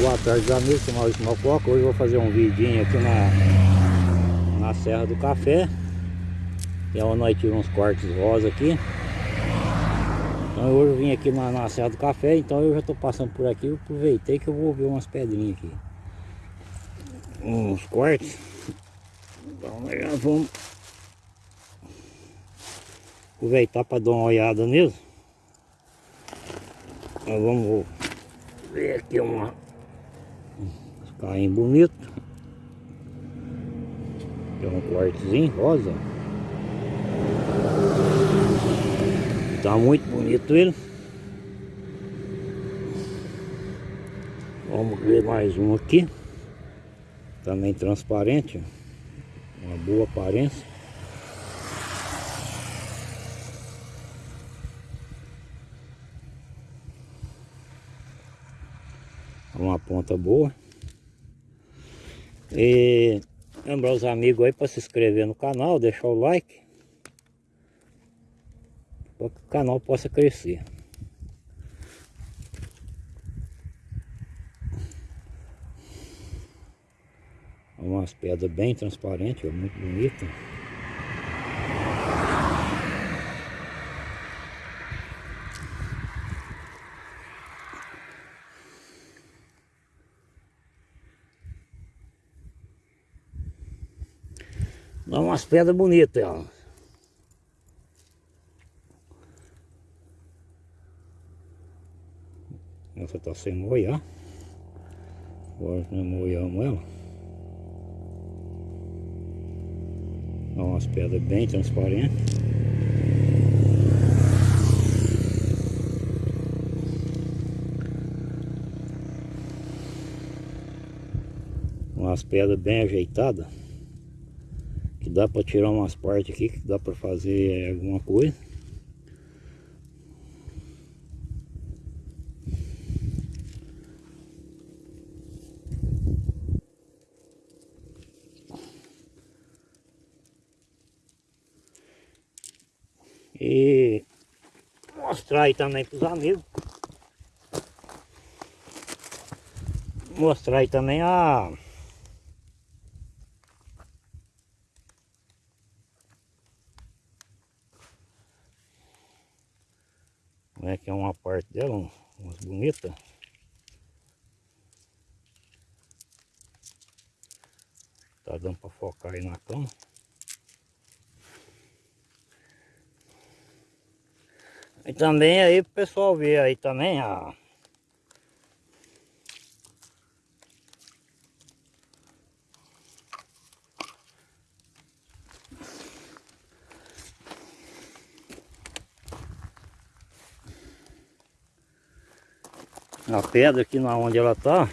Boa tarde amigos, sou Maurício Malcoca Hoje eu vou fazer um vidinho aqui na, na Serra do Café. Que é nós tiramos uns cortes rosa aqui. Então hoje eu vim aqui na, na Serra do Café Então eu já estou passando por aqui. Eu aproveitei que eu vou ver umas pedrinhas aqui. Uns cortes. Então nós já vamos. Aproveitar para dar uma olhada nisso Nós vamos ver aqui uma Carrinho bonito. Tem um cortezinho rosa. Tá muito bonito ele. Vamos ver mais um aqui. Também transparente. Uma boa aparência. Uma ponta boa. E lembrar os amigos aí para se inscrever no canal, deixar o like. Para que o canal possa crescer. Umas pedras bem transparentes, muito bonita. Dá umas pedras bonitas, ó. Essa tá sem moia, Agora nós moiamos ela. Dá umas pedras bem transparentes. Umas pedras bem ajeitadas dá para tirar umas partes aqui que dá para fazer alguma coisa. E mostrar aí também para os amigos mostrar aí também a né, que é uma parte dela, umas bonitas. Tá dando para focar aí na cama. E também aí pro pessoal ver aí também a a pedra aqui na onde ela tá.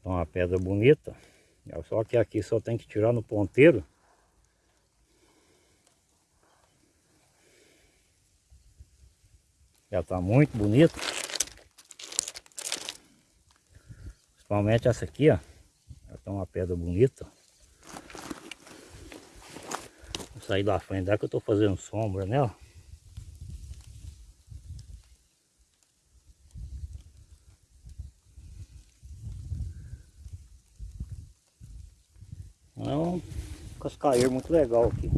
Então uma pedra bonita. Só que aqui só tem que tirar no ponteiro. Já tá muito bonito principalmente essa aqui ó. Ela tá uma pedra bonita sair da frente dá que eu tô fazendo sombra nela. É um cascaeiro muito legal aqui.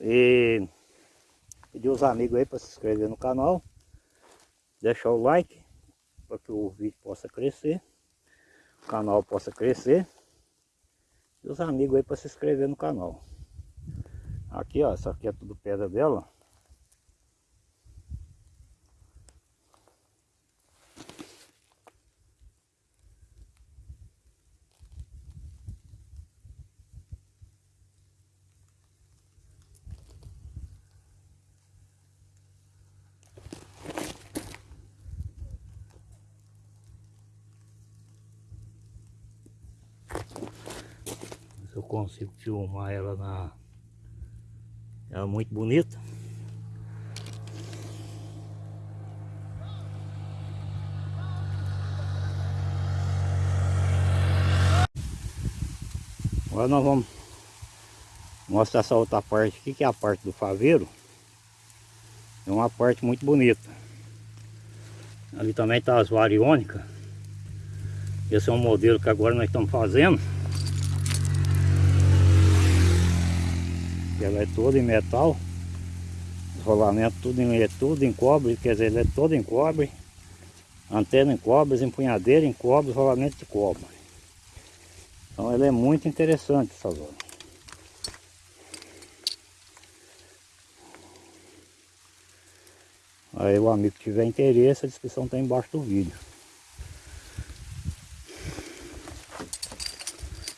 E pedir os amigos aí para se inscrever no canal. Deixar o like para que o vídeo possa crescer. O canal possa crescer. E os amigos aí para se inscrever no canal. Aqui, ó, essa aqui é tudo pedra dela. eu consigo filmar ela na é muito bonita. Agora nós vamos Mostra essa outra parte aqui, que é a parte do faveiro. É uma parte muito bonita. Ali também está as variônicas. Esse é um modelo que agora nós estamos fazendo. Ela é toda em metal. Os rolamentos tudo em, é tudo em cobre, quer dizer, é todo em cobre. Antena em cobre, empunhadeira em cobre, rolamento de cobre. Então ela é muito interessante essa zona. Aí o amigo que tiver interesse, a descrição está embaixo do vídeo.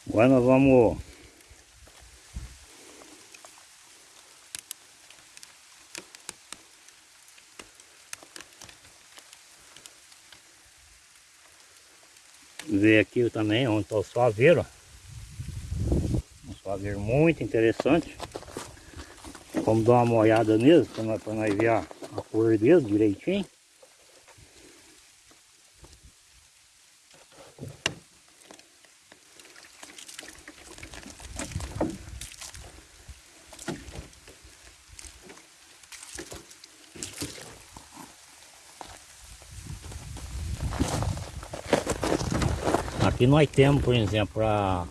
Agora nós vamos ver aqui também onde está o suaveiro. Um suaveiro muito interessante. Vamos dar uma olhada nisso para nós, nós ver a, a cor dele direitinho. Aqui nós temos, por exemplo, a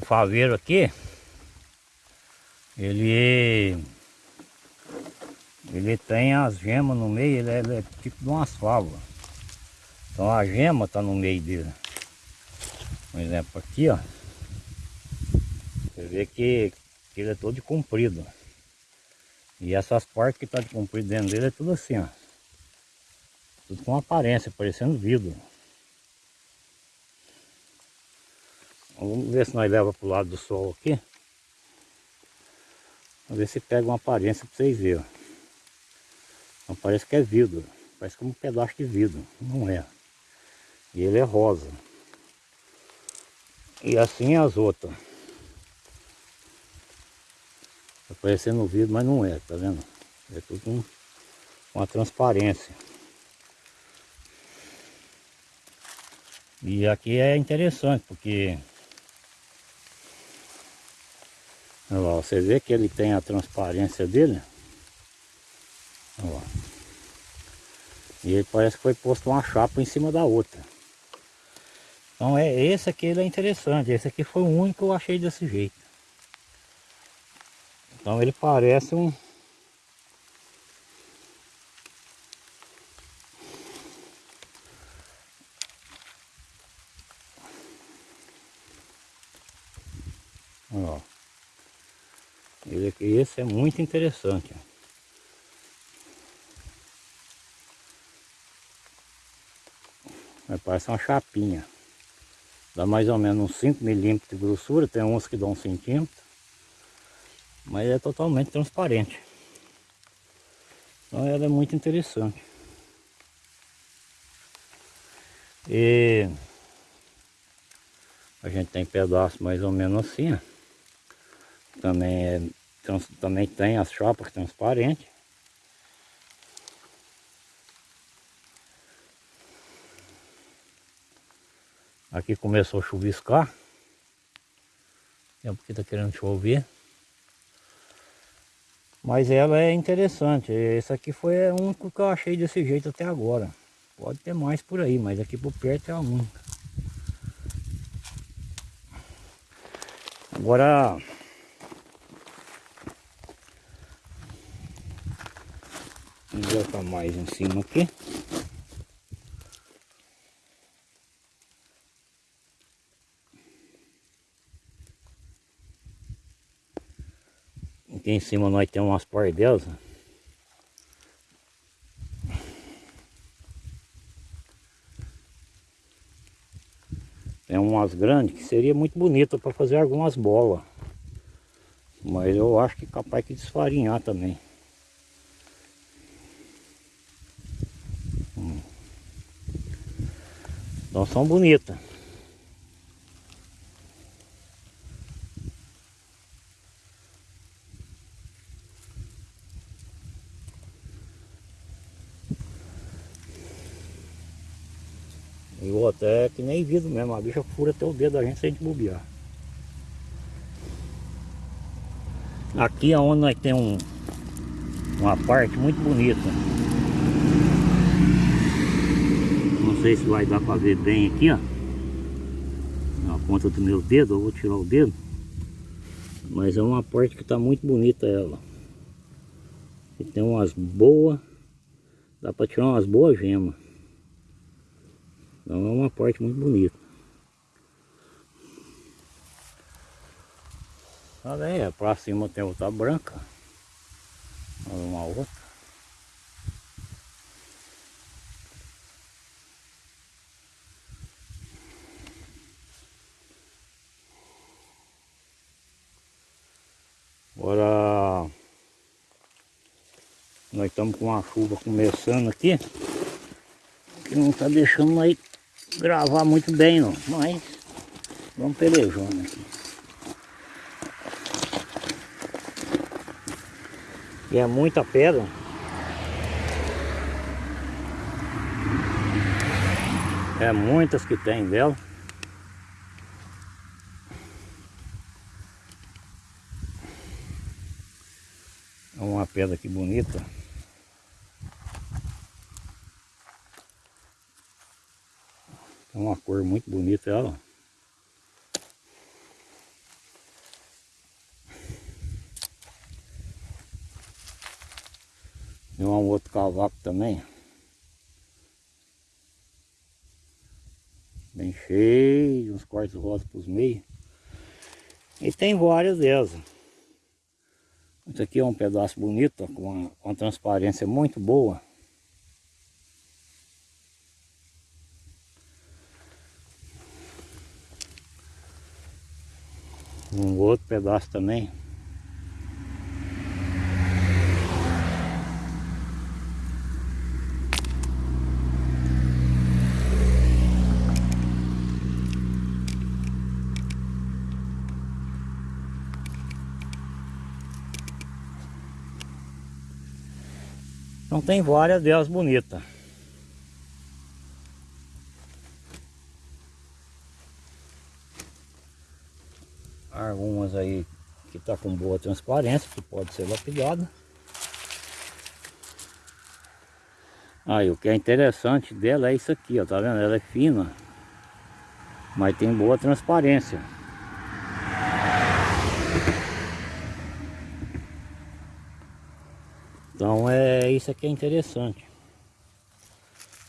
o faveiro aqui, ele ele tem as gemas no meio, ele é, ele é tipo de umas favas. Então a gema está no meio dele. Por exemplo, aqui ó, você vê que, que ele é todo comprido. E essas partes que está de comprido dentro dele é tudo assim, ó. Tudo com aparência, parecendo vidro. Vamos ver se nós leva para o lado do sol aqui. Vamos ver se pega uma aparência para vocês verem. Não parece que é vidro. Parece como um pedaço de vidro. Não é. E ele é rosa. E assim as outras. Tá parecendo vidro, mas não é, tá vendo? É tudo com uma transparência. E aqui é interessante, porque Você vê que ele tem a transparência dele. E ele parece que foi posto uma chapa em cima da outra. Então é esse aqui ele é interessante. Esse aqui foi o único que eu achei desse jeito. Então ele parece um Olha lá. Ele, esse é muito interessante. Parece uma chapinha. Dá mais ou menos uns 5 milímetros de grossura. Tem uns que dão um centímetro. Mas é totalmente transparente. Então ela é muito interessante. E a gente tem pedaços mais ou menos assim, ó. Também, é, trans, também tem as chapas transparentes. Aqui começou a chuviscar. É porque está querendo chover. Mas ela é interessante. Esse aqui foi o único que eu achei desse jeito até agora. Pode ter mais por aí, mas aqui por perto é a única. Agora Vamos botar mais em cima aqui. Aqui em cima nós temos umas pardelas. Tem umas grandes que seria muito bonita para fazer algumas bolas. Mas eu acho que capaz de desfarinhar também. São bonitas. E outro é que nem vidro mesmo, a bicha fura até o dedo da gente sem gente bobear. Aqui é onde nós temos um, uma parte muito bonita. Não sei se vai dar para ver bem aqui, ó. Na ponta do meu dedo, eu vou tirar o dedo. Mas é uma parte que está muito bonita ela. E tem umas boas, dá para tirar umas boas gemas. Então é uma parte muito bonita. Olha aí, pra cima tem outra branca. Uma outra. Agora nós estamos com a chuva começando aqui que não está deixando nós gravar muito bem não, mas vamos pelejando aqui. E é muita pedra. É muitas que tem dela. É uma pedra que bonita. É uma cor muito bonita ela. E um outro cavaco também. Bem cheio, uns cortes rosas para os meios. E tem várias delas. Isso aqui é um pedaço bonito, com uma, uma transparência muito boa. Um outro pedaço também. Então tem várias delas bonitas. Algumas aí que tá com boa transparência, que pode ser lapidada. Aí o que é interessante dela é isso aqui, ó, tá vendo? Ela é fina, mas tem boa transparência. Então é isso aqui é interessante.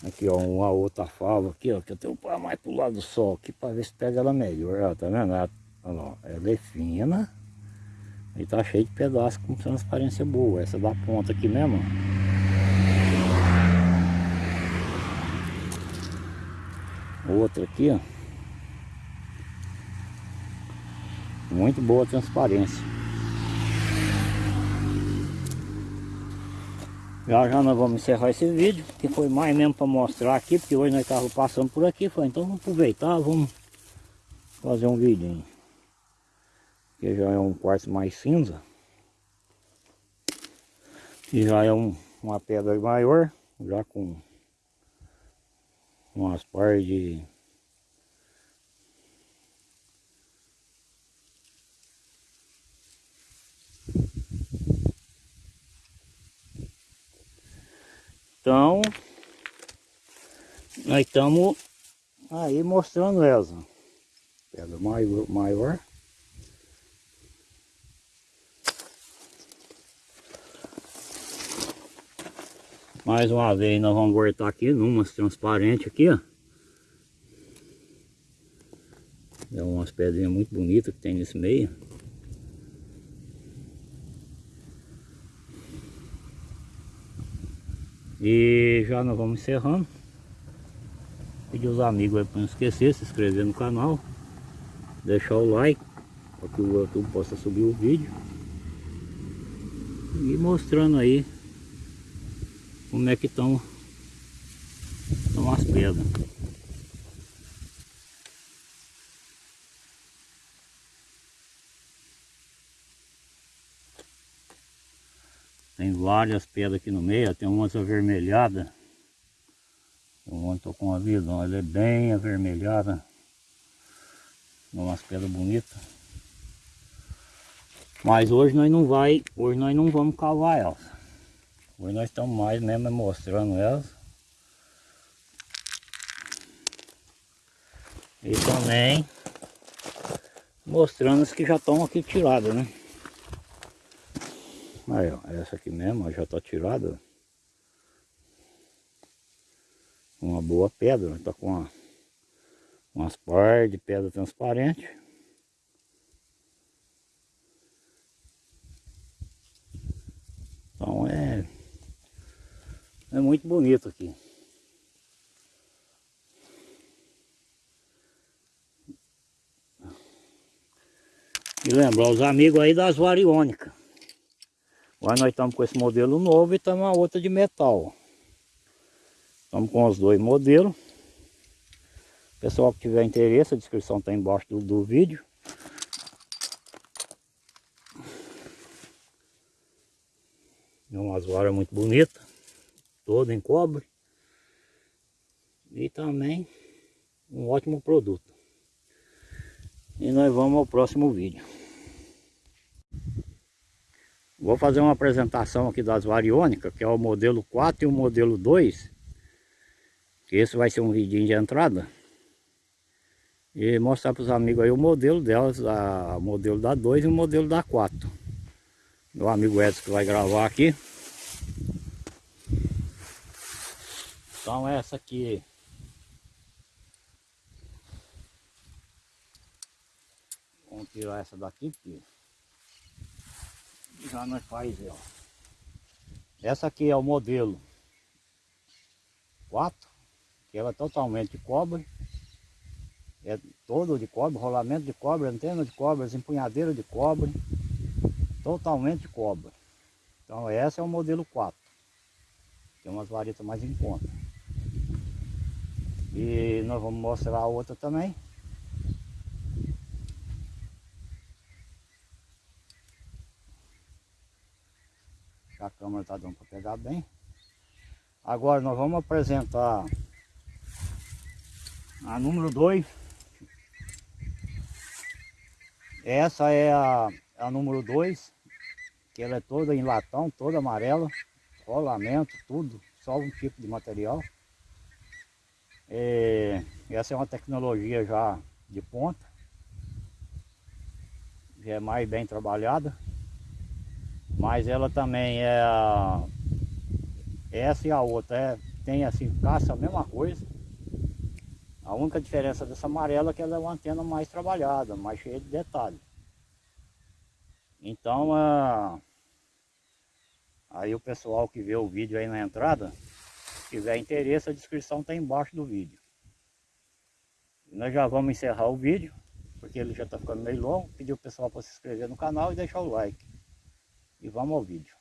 Aqui ó, uma outra fava aqui ó, que eu tenho mais pro lado do sol aqui para ver se pega ela melhor, ó, tá vendo? Ela, ó, ela é fina e tá cheio de pedaços com transparência boa. Essa da ponta aqui mesmo. Outra aqui, ó. Muito boa transparência. Já já nós vamos encerrar esse vídeo, que foi mais mesmo para mostrar aqui, porque hoje nós estávamos passando por aqui, foi então vamos aproveitar, vamos fazer um vídeo. Que já é um quarto mais cinza. E já é um, uma pedra maior, já com umas partes de Então, nós estamos aí mostrando elas. Pedra maior. maior. Mais uma vez nós vamos voltar aqui numas transparentes aqui, ó. É umas pedrinhas muito bonitas que tem nesse meio. E já nós vamos encerrando. Pedir os amigos aí para não esquecer, se inscrever no canal. Deixar o like para que o YouTube possa subir o vídeo. E mostrando aí como é que estão, estão as pedras. Tem várias pedras aqui no meio, tem umas avermelhadas. Eu estou com a visão, ela é bem avermelhada. Umas pedras bonitas. Mas hoje nós não vai, hoje nós não vamos cavar elas. Hoje nós estamos mais mesmo mostrando elas. E também mostrando as que já estão aqui tiradas, né? Aí, ó, essa aqui mesmo já está tirada. Uma boa pedra, está com uma, umas par de pedra transparente. Então é, é muito bonito aqui. E lembrar os amigos aí das variônicas. Agora nós estamos com esse modelo novo e estamos a outra de metal. Estamos com os dois modelos. Pessoal que tiver interesse, a descrição está embaixo do, do vídeo. É umas varas muito bonitas. Todo em cobre. E também um ótimo produto. E nós vamos ao próximo vídeo. Vou fazer uma apresentação aqui das variônicas, que é o modelo 4 e o modelo 2. Que esse vai ser um vidinho de entrada. E mostrar para os amigos aí o modelo delas, a, o modelo da 2 e o modelo da 4. Meu amigo Edson que vai gravar aqui. Então essa aqui Vamos tirar essa daqui, porque já nós faz, ó. Essa aqui é o modelo 4, que ela é totalmente cobre. É todo de cobre, rolamento de cobre, antena de cobre, empunhadeira de cobre. Totalmente cobre. Então essa é o modelo 4. Tem umas varetas mais em conta. E nós vamos mostrar a outra também. A câmera está dando para pegar bem. Agora nós vamos apresentar a número 2. Essa é a, a número 2, que ela é toda em latão, toda amarela, rolamento, tudo, só um tipo de material. É, essa é uma tecnologia já de ponta, já é mais bem trabalhada. Mas ela também é. Essa e a outra é, tem assim, caça a mesma coisa. A única diferença dessa amarela é que ela é uma antena mais trabalhada, mais cheia de detalhes. Então, a... aí o pessoal que vê o vídeo aí na entrada, se tiver interesse, a descrição está embaixo do vídeo. E nós já vamos encerrar o vídeo, porque ele já está ficando meio longo. Pedir o pessoal para se inscrever no canal e deixar o like. E vamos ao vídeo.